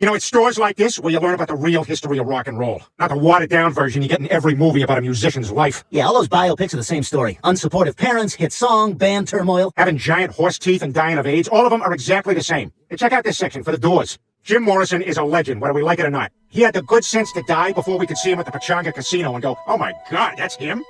You know, it's stores like this where you learn about the real history of rock and roll. Not the watered-down version you get in every movie about a musician's life. Yeah, all those biopics are the same story. Unsupportive parents, hit song, band turmoil. Having giant horse teeth and dying of AIDS, all of them are exactly the same. And check out this section for the doors. Jim Morrison is a legend, whether we like it or not. He had the good sense to die before we could see him at the Pechanga Casino and go, oh my god, that's him?